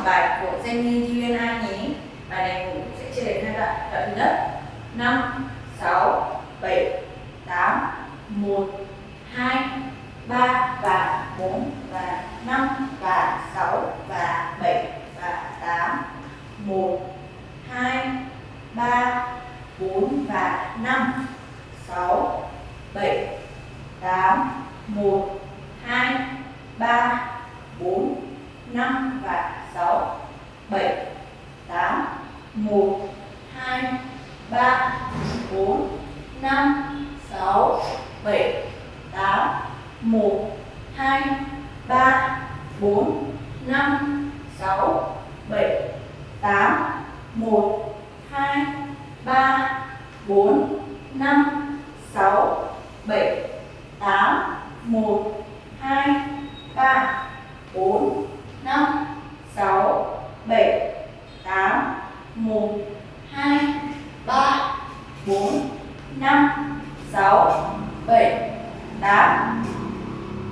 học bài của Jenny UNI nhé. Bài này cũng sẽ chia đến hai đoạn. Đoạn thứ nhất 5, 6, 7, 8, 1, 2, 3 và 4 và 5 và 6 và 7 và 8 1, 2, 3, 4 và 5 6, 7, 8, 1, 2, 3, 4, 5 và 6, 7, 8, 1, 2, 3, 4, 5, 6, 7, 8, 1, 2, 3, 4, 5, 6, 7, 8, 1, 2, 3, 4, 5, 6, 7, 8, 1, 2, 3, 4, 5, 6, 7, 8, 1, 2, 3, 4, 5, 6, 7, 8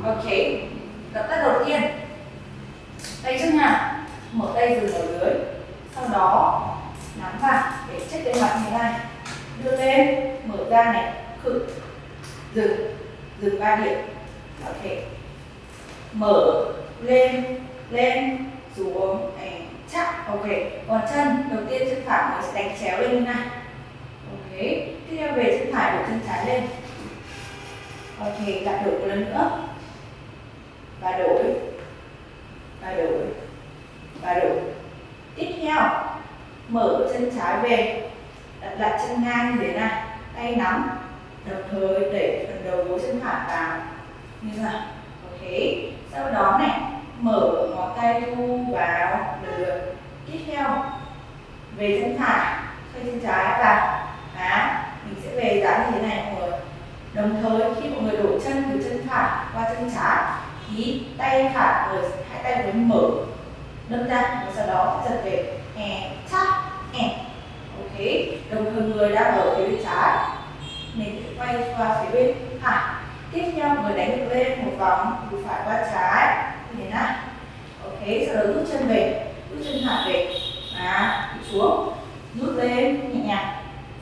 Ok, động tác đầu tiên. Tay trước nha, Mở tay dừng ở dưới Sau đó nắm vào để check lên mặt như này Đưa lên, mở ra này. Khử, dừng, dừng ba điểm. Ok. Mở, lên, lên, xuống này. Chắc Ok, còn chân. Đầu tiên chân phải mình sẽ đánh chéo lên như này Ok, tiếp theo về chân phải của chân trái lên. Ok, đặt đổi một lần nữa. Và đổi. Và đổi. Và đổi. Tiếp theo. Mở chân trái về. Đặt lại chân ngang như thế này. Tay nắm. Đồng thời đẩy phần đầu gối chân phải vào. Như nào? Ok. Sau đó này mở ngón tay thu vào. Được. tiếp theo. Về chân phải. Xoay chân trái vào. Đó mình sẽ về dáng như thế này mọi người đồng thời, khi mọi người đổi chân từ chân phải qua chân trái, thì tay phải người, hai tay mới mở. Nâng ra, và sau đó giật về. And chắc and ok. Đồng thời, người đang ở phía bên trái. Mình sẽ quay qua phía bên phải. Tiếp theo, người đánh ngược lên một vòng từ phải qua trái. Như thế này ok, sau đó rút chân về. Rút chân phải về. À xuống. Rút lên, nhẹ nhàng.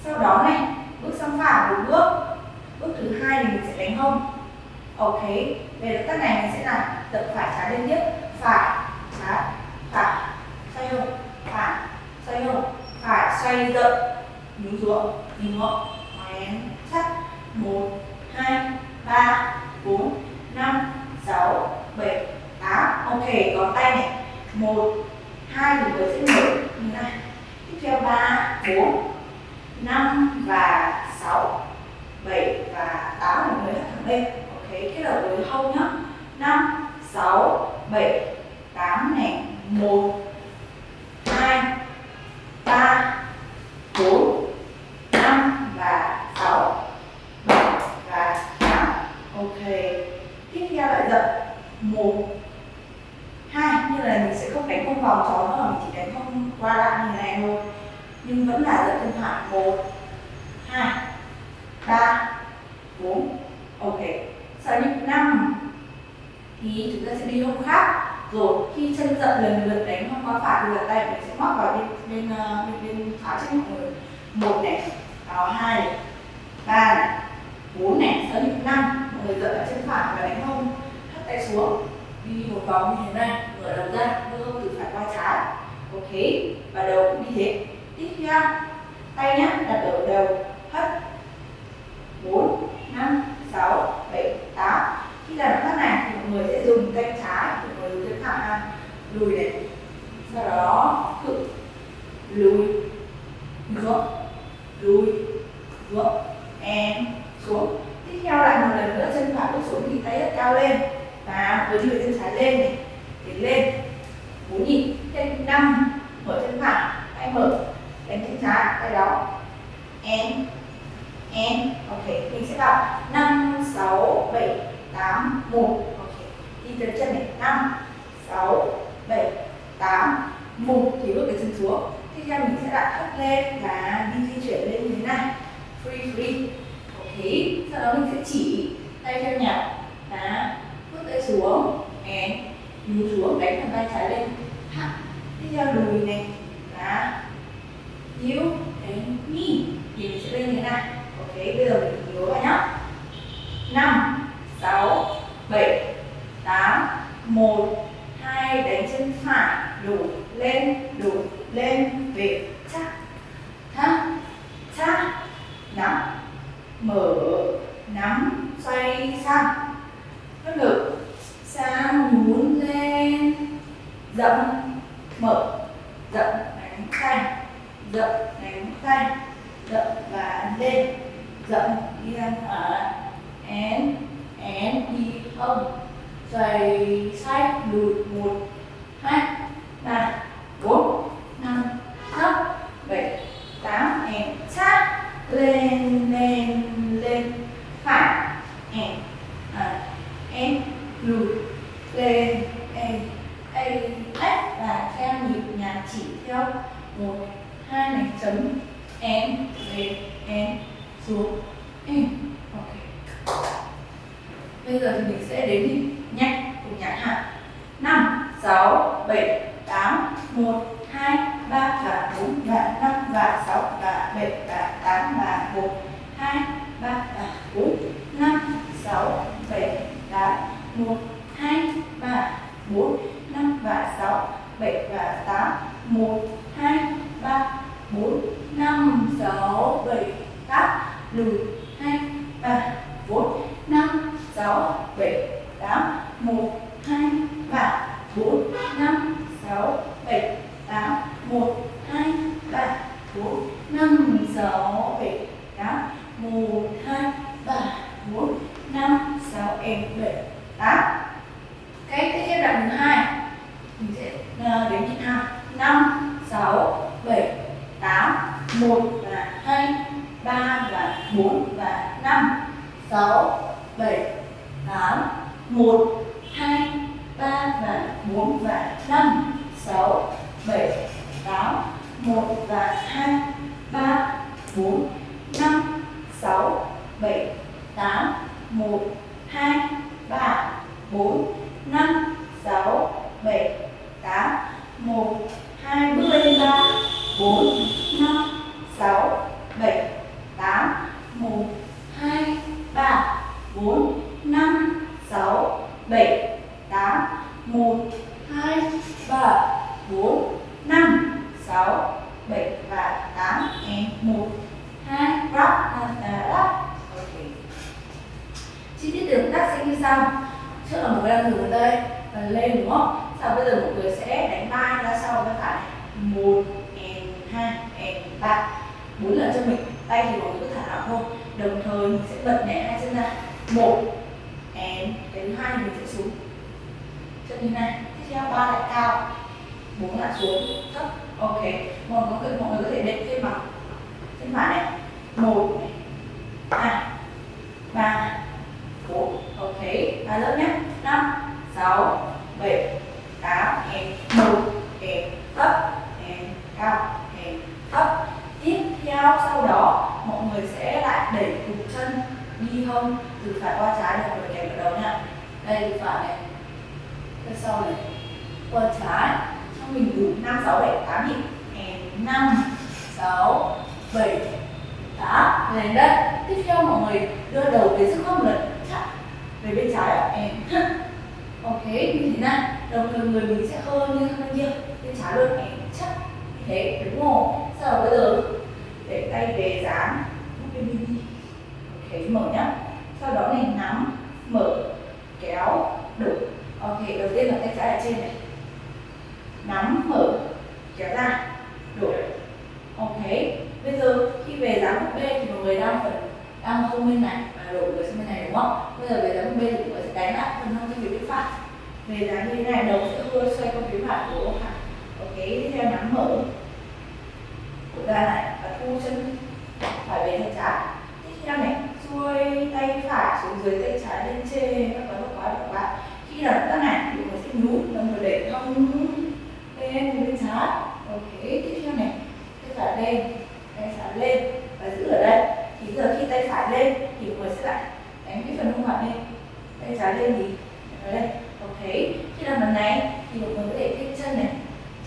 Sau đó này, bước sang phải một bước hai thì mình sẽ đánh hông. Ok về động tác này mình sẽ làm tập phải trái liên tiếp. Phải, trái, phải, xoay hông, phải, xoay hông, phải, xoay dậm nhún xuống, nhìn ngọn ngoén chắc. Một, hai, ba, bốn, năm, sáu, bảy, tám. Ok còn tay này. Một, hai thì vừa sẽ mở. Như này. Tiếp theo ba, bốn, năm và sáu, bảy bên người thẳng ok kết hợp với hông nhá. 5 6 7 8 này 1 2 3 4 5 và 6 7 và 8 ok, tiếp theo lại dập 1 2 như là mình sẽ không đánh không vòng tròn nữa mình chỉ đánh không qua lại như này thôi. Nhưng vẫn là dập thân phải 1 2 3 4 ok. Sau nhịp 5 thì chúng ta sẽ đi hôm khác. Rồi khi chân giận lần lượt đánh không qua phải thì tay mình sẽ móc vào bên bên ờ, bên, bên phải trước mọi người một này đó hai này ba này bốn này. Sau nhịp năm, mọi người giận ở chân phải và đánh hông hất tay xuống đi một vòng như thế này. Mở đầu ra đưa hông từ phải qua trái. Ok và đầu cũng như thế. Tiếp theo tay nhá đặt ở đầu hất. 4, 5, 6, 7, 8 Khi làm động tác này thì mọi người sẽ dùng tay trái Mọi người dùng thẳng ha. Lùi này. Sau đó cự lùi. Ngược lùi. Ngược and xuống. Tiếp theo lại một lần nữa chân phải bước xuống thì tay rất cao lên. Và với người chân trái lên này. Tiến lên. 4 nhịp. Chân 5 mở chân phải. Tay mở. Đánh chân trái. Tay đó. And and ok, mình sẽ vào 5 6 7 8 1 ok, đi từ chân này. 5 6 7 8 1 thì bước cái chân xuống. Tiếp theo mình sẽ đặt thấp lên và đi di chuyển lên như thế này. Free free. Ok, sau đó mình sẽ chỉ tay theo nhạc. Đá bước tay xuống. And nhú xuống, đánh bàn tay trái lên. Hạ tiếp theo lùi này. Đá yếu đánh knee thì mình sẽ lên như thế này ok bây giờ mình nhớ vào nhá. Năm, sáu, bảy, tám, một, hai, đánh chân phải, đủ, lên đủ, lên, về chắc thắt chắc nắm, mở, nắm, xoay sang phát ngực, sang nhún lên rộng mở rộng đánh tay rộng đánh tay rộng và lên dẫn đi ra ở én én đi không. Xoay sách lùi một hai ba bốn năm sáu bảy tám én sát lên lên lên. Phải én à, én lùi lên a a ếch và theo nhịp nhạc chỉ theo một hai này chấm én lên én xuống. In ok. Bây giờ thì mình sẽ đến nhịp nhanh cùng nhạc hạ. Năm, sáu, bảy, tám, một, hai, ba và bốn và năm và sáu và bảy và tám và một, hai, ba và bốn, năm, sáu, bảy, tám, một, hai, ba, bốn, năm và sáu, bảy và tám, một hai ba bốn năm sáu bảy tám lùi hai ba bốn năm sáu bảy tám một hai ba bốn năm sáu bảy tám một hai ba bốn năm sáu bảy tám một hai ba bốn năm sáu em bảy tám cái tiếp theo đoạn thứ hai, mình sẽ đến đếm nhịp hai năm, sáu, bảy, tám, một và hai, ba và bốn và năm, sáu, bảy, tám, một, hai, ba và bốn và năm, sáu, bảy, tám, một và hai, ba, bốn, năm, sáu, bảy, tám, một hai, ba, bốn, năm, sáu, bảy, tám, một, hai bước lên ba, bốn, năm, sáu, bảy, tám, một, hai, ba, bốn, năm, sáu, bảy, tám, một, hai, ba, bốn, năm, sáu, bảy và tám em một. Hai rắp à, à, rắp chi tiết đường tác sẽ như sau. Trước là một cái đang thử ở đây và lên đúng không? Sau bây giờ mọi người sẽ đánh ba ra sau bên phải một and hai and ba. Bốn lần cho mình. Tay thì mọi người cứ thả lỏng thôi. Đồng thời mình sẽ bật nhẹ hai chân ra. Một and cái thứ hai mình sẽ xuống. Chân như này. Tiếp theo ba lại cao. Bốn lại xuống. Thấp. Ok. Mọi người mọi người có thể đệm thêm bằng chân phải này một này hai ba bốn ok ba lớp nhé năm sáu bảy tám em một em thấp em cao em thấp tiếp theo sau đó mọi người sẽ lại đẩy cùng chân đi hông từ phải qua trái để mọi người kèm vào đầu nha đây từ phải này từ sau này qua trái cho mình đủ năm sáu bảy tám nhịp em năm sáu bảy đó lên đây, tiếp theo mọi người đưa đầu về sức khớp lật chặt về bên trái ạ. Em. Ok, như thế này. Đồng thời người mình sẽ hơi như thế kia. Bên trái luôn. Em. Chắc như thế, đúng không? Sau đó bây giờ? Để tay về dán. Ok, mở nhá. Sau đó này, nắm, mở, kéo đổ ok, đầu tiên là tay trái ở trên này. Nắm, mở, kéo ra đổ ok khi về dáng búp B thì mọi người đang phần đang không bên này và đổi người sang bên này, đúng không? Bây giờ về dáng búp B thì mọi người sẽ đánh lại phần thông tin phía viết phải về dáng như thế này, đầu sẽ hơi xoay qua phía phải của phải ok, tiếp theo nắm mở cổ ra lại và thu chân phải về tay trái tiếp theo này, xuôi tay phải xuống dưới tay trái lên trên, các bạn quá các bạn. Khi làm các này thì mọi người sẽ nhún đồng thời để thông lên bên trái. Ok, tiếp theo này, tay phải lên tay trái lên và giữ ở đây thì giờ khi tay phải lên thì mọi người sẽ lại đánh lên thì ở đây ok. Khi làm lần này thì mọi người có thể thích chân này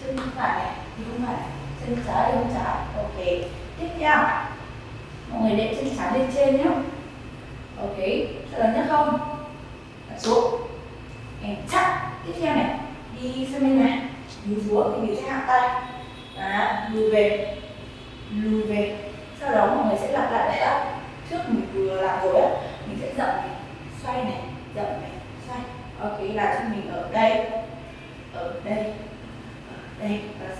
chân phải này thì không phải chân trái thì không trái ok. Tiếp theo mọi người để chân trái lên trên nhé ok sợ lần nhất không? Đặt xuống. Em chắc tiếp theo này đi sang bên này. Đi xuống thì mình sẽ hạ tay. Đó, lùi về lùi về sau đó mọi người sẽ lặp lại động tác trước mình vừa làm rồi á mình sẽ dậm này xoay này dậm này xoay ok là cho mình ở đây ở đây ở đây và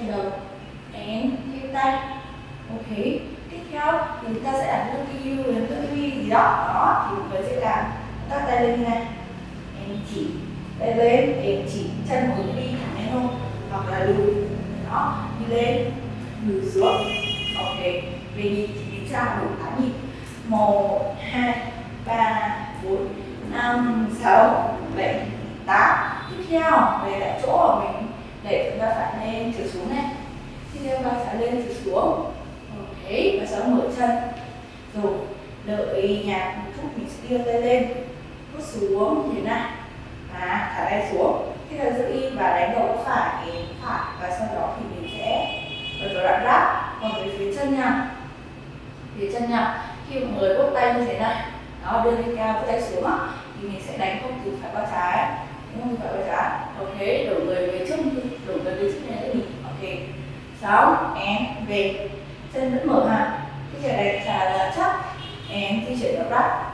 sau đầu and thêm tay. Ok tiếp theo thì chúng ta sẽ đặt nước yêu đến nước vi gì đó đó thì mọi người sẽ làm các tay lên như này. Em chỉ tay lên em chỉ chân hướng đi thẳng lên không, hoặc là lùi đó đi lên lùi xuống. Ok về nhịp thì chúng ta đủ tám nhịp. Một hai ba bốn năm sáu bảy tám. Tiếp theo về lại chỗ của mình để chúng ta phải lên trở xuống này. Tiếp theo ta phải lên trở xuống. Ok, và sau mở chân. Rồi, đợi nhạc một chút, mình sẽ đưa tay lên. Bước xuống như thế này và thả tay xuống. Khi ta giữ im và đánh đầu phải phải, và sau đó thì mình sẽ ở vào đoạn ráp còn về phía chân nha phía chân nha khi mọi người bốc tay như thế này, đó, đưa lên cao bốc tay xuống thì mình sẽ đánh không từ phải qua trái không phải qua trái ok đổi người về trước đổi người về trước này nhỉ ok. Sáu em về. Chân vẫn mở ha cái giờ này trả là chắc. Em di chuyển vào rắc.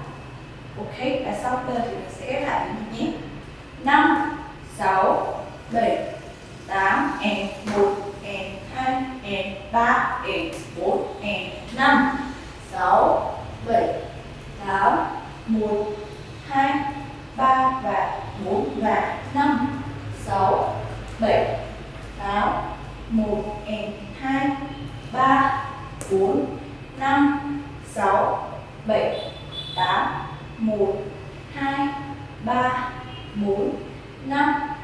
Ok và sau giờ thì mình sẽ ghép lại nhé. Năm, sáu, bảy, tám em một em hai em ba em bốn em năm sáu bảy tám một hai ba và bốn và năm sáu bảy tám một em hai ba bốn năm sáu bảy tám một hai ba bốn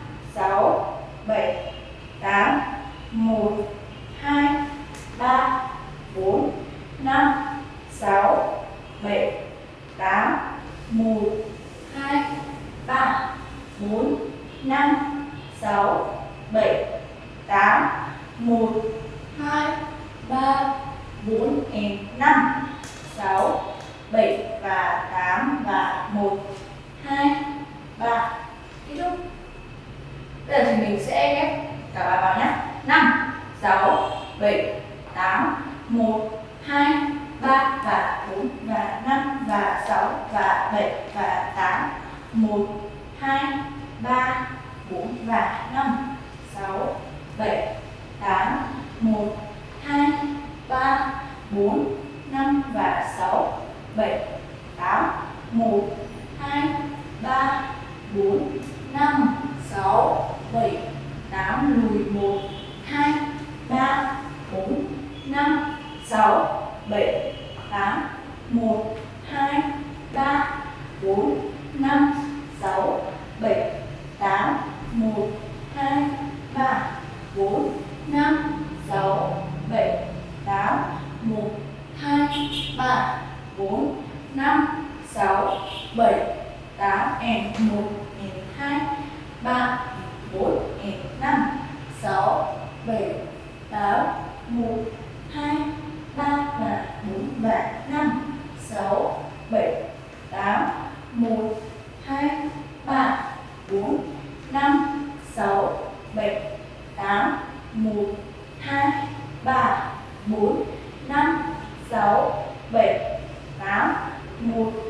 7 8 n 1 em 2 3 em 4 em 5 6 7 8 1 2 3 và 4 và 5 6 7 8 1 2 3 4 5 6 7 8 1 2 3 4 5 6 7 8 1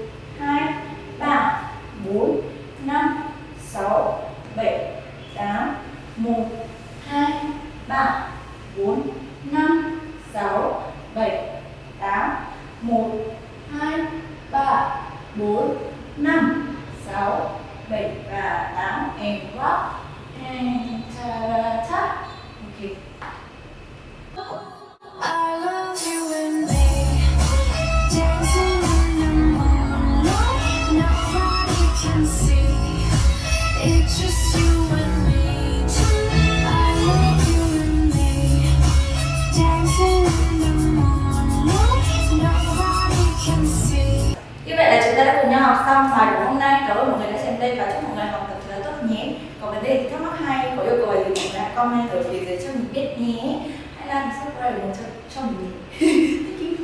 gì thì cũng